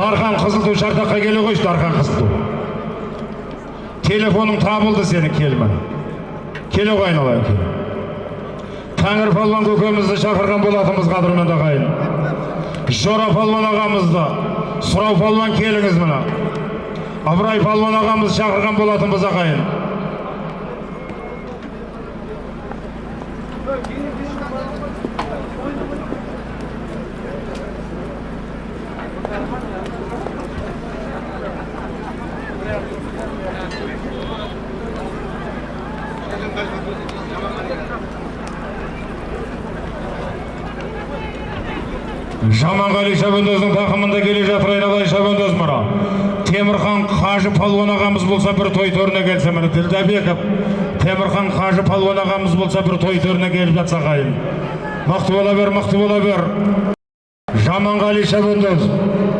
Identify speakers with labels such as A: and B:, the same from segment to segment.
A: дархан қызылту шартаққа келе қойшы дархан қызылту телефоның табылды сенің келме келе ғой айналайын тәңір палуан көкемізді шақырған болатынбыз қадірменді ағайын. Жора палуан ағамызды сұрау палуан келіңіз мына ыбырай палуан ағамызды шақырған болатынбыз ағайын. Жаманғали шабандоздың тақымында келе жатыр айналайын шабандоз мына темірхан қажы палуан ағамыз болса бір той төріне келсе міне ділдәбеков. Темірхан қажы палуан ағамыз болса бір той төріне келіп жатса ағайын. Мықты бола бер мықты бола бер. Жаманғали шабандоз.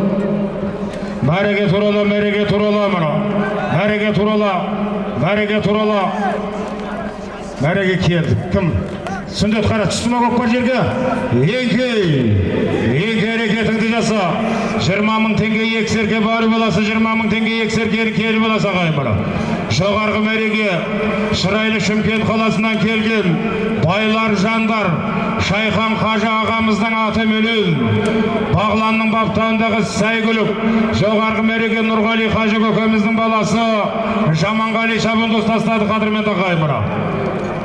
A: Мәреге турала мәреге турала мына мәреге турала мәреге турала мәреге келді кім сүндет қара түсті ма көкпар жерге еңкей еңкей әрекетіңді жаса жиырма мың теңге екі серке бар баласы жиырма мың теңге екі серке келіп баласы ағайын жоғарғы мәреге шырайлы шымкент қаласынан келген байлар жандар шайхан қажы ағамыздың аты менен бағланның баптауындағы сәйгүлік жоғарғы мәреге нұрғали қажы көкеміздің баласы жаманғали шабандоз тастады қадірменді ағайын